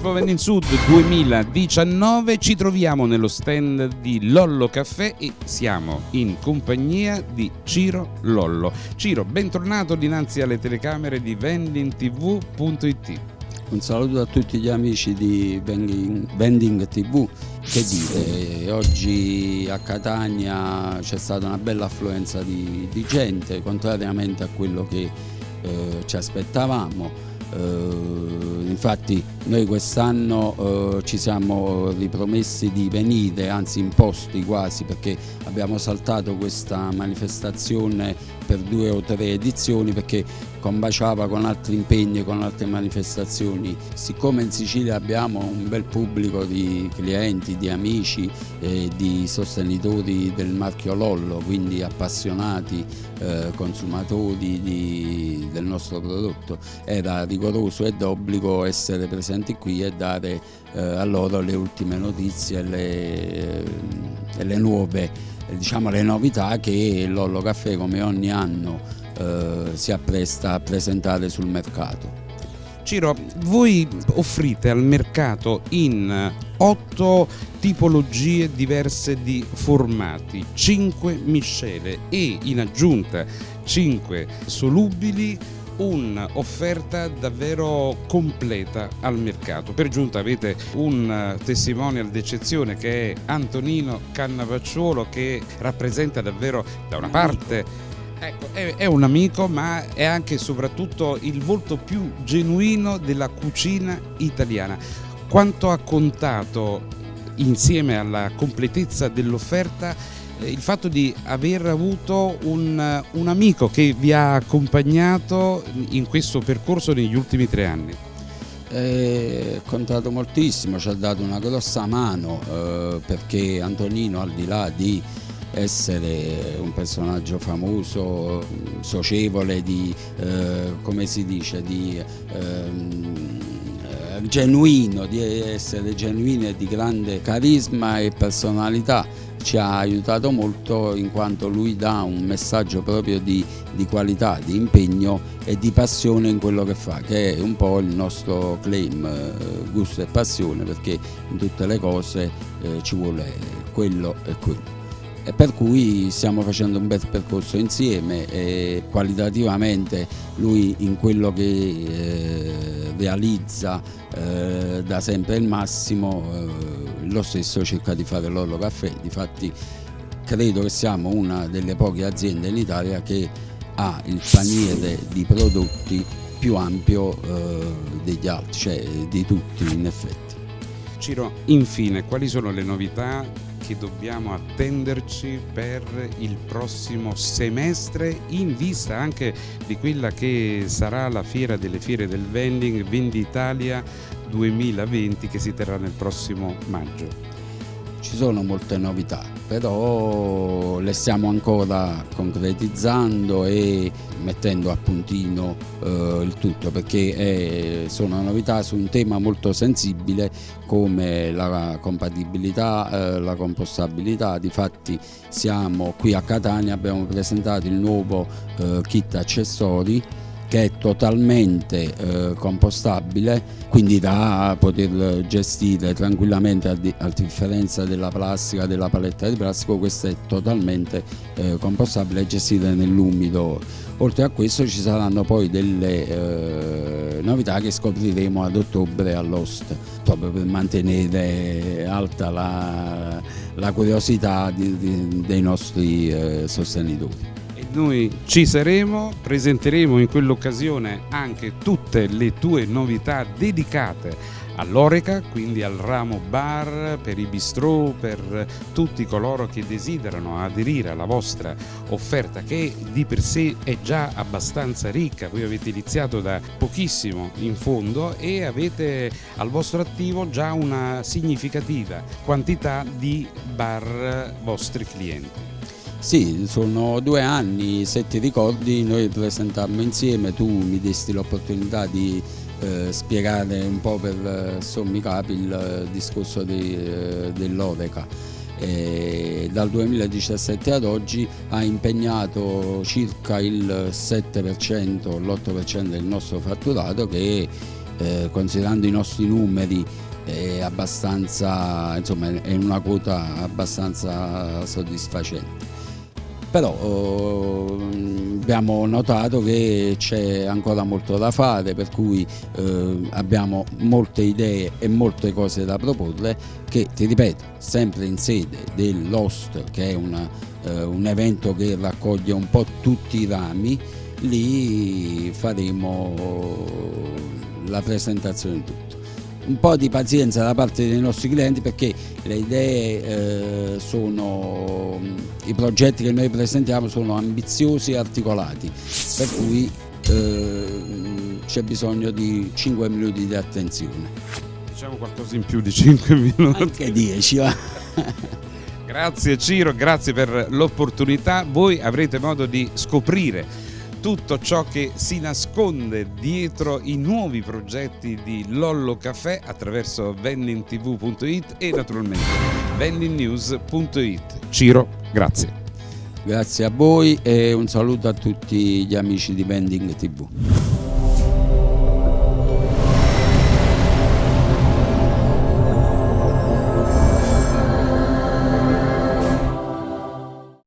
Expo Vending Sud 2019 ci troviamo nello stand di Lollo Caffè e siamo in compagnia di Ciro Lollo. Ciro, bentornato dinanzi alle telecamere di vendingtv.it. Un saluto a tutti gli amici di Vending, TV. Che dire, oggi a Catania c'è stata una bella affluenza di, di gente, contrariamente a quello che eh, ci aspettavamo infatti noi quest'anno uh, ci siamo ripromessi di venire, anzi imposti quasi, perché abbiamo saltato questa manifestazione per due o tre edizioni perché combaciava con altri impegni, con altre manifestazioni. Siccome in Sicilia abbiamo un bel pubblico di clienti, di amici e di sostenitori del marchio Lollo, quindi appassionati eh, consumatori di, del nostro prodotto, era rigoroso ed obbligo essere presenti qui e dare eh, a loro le ultime notizie e le, eh, le nuove diciamo, le novità che Lollo Caffè come ogni anno eh, si appresta a presentare sul mercato. Ciro, voi offrite al mercato in otto tipologie diverse di formati, 5 miscele e in aggiunta 5 solubili un'offerta davvero completa al mercato. Per giunta avete un testimonial d'eccezione che è Antonino Cannavacciuolo che rappresenta davvero da una parte Ecco, è, un amico ma è anche e soprattutto il volto più genuino della cucina italiana. Quanto ha contato insieme alla completezza dell'offerta eh, il fatto di aver avuto un, un amico che vi ha accompagnato in questo percorso negli ultimi tre anni? È contato moltissimo, ci ha dato una grossa mano eh, perché Antonino al di là di essere un personaggio famoso, socievole, di, eh, come si dice, di, eh, genuino, di essere genuino e di grande carisma e personalità ci ha aiutato molto in quanto lui dà un messaggio proprio di, di, qualità, di impegno e di passione in quello che fa, che è un po' il nostro claim, eh, gusto e passione, perché in tutte le cose eh, ci vuole quello e quello e per cui stiamo facendo un bel percorso insieme e qualitativamente lui in quello che eh, realizza eh, da sempre il massimo eh, lo stesso cerca di fare l'Orlo Caffè difatti credo che siamo una delle poche aziende in Italia che ha il paniere di prodotti più ampio eh, degli altri, cioè di tutti in effetti. Ciro, infine, quali sono le novità che dobbiamo attenderci per il prossimo semestre in vista anche di quella che sarà la fiera delle fiere del vending Venditalia 2020 che si terrà nel prossimo maggio. Ci sono molte novità, però le stiamo ancora concretizzando e mettendo a puntino eh, il tutto perché è, sono novità su un tema molto sensibile come la compatibilità, eh, la compostabilità. Difatti siamo qui a Catania, abbiamo presentato il nuovo eh, kit accessori che è totalmente eh, compostabile, quindi da poter gestire tranquillamente a, di, a, differenza della plastica, della paletta di plastica, questa è totalmente eh, compostabile e gestita nell'umido. Oltre a questo ci saranno poi delle eh, novità che scopriremo ad ottobre all'Host, proprio per mantenere alta la, la curiosità di, di, dei nostri eh, sostenitori noi ci saremo, presenteremo in quell'occasione anche tutte le tue novità dedicate all'Oreca, quindi al ramo bar, per i bistrò, per tutti coloro che desiderano aderire alla vostra offerta che di per sé è già abbastanza ricca, voi avete iniziato da pochissimo in fondo e avete al vostro attivo già una significativa quantità di bar vostri clienti. Sì, sono due anni, se ti ricordi noi presentammo insieme, tu mi desti l'opportunità di eh, spiegare un po' per eh, sommi capi il eh, discorso di, eh, dell'Oreca. dal 2017 ad oggi ha impegnato circa il 7%, l'8% del nostro fatturato che eh, considerando i nostri numeri è insomma, è una quota abbastanza soddisfacente. Però eh, abbiamo notato che c'è ancora molto da fare, per cui eh, abbiamo molte idee e molte cose da proporre che, ti ripeto, sempre in sede dell'Host, che è una, eh, un evento che raccoglie un po' tutti i rami, lì faremo la presentazione di tutto un po' di pazienza da parte dei nostri clienti perché le idee eh, sono, i progetti che noi presentiamo sono ambiziosi e articolati, per cui eh, c'è bisogno di 5 minuti di attenzione. Diciamo qualcosa in più di 5 minuti. Anche 10 va. Grazie Ciro, grazie per l'opportunità. Voi avrete modo di scoprire tutto ciò che si nasconde dietro i nuovi progetti di Lollo Caffè attraverso vendingtv.it e naturalmente vendingnews.it. Ciro, grazie. Grazie a voi e un saluto a tutti gli amici di Vending TV.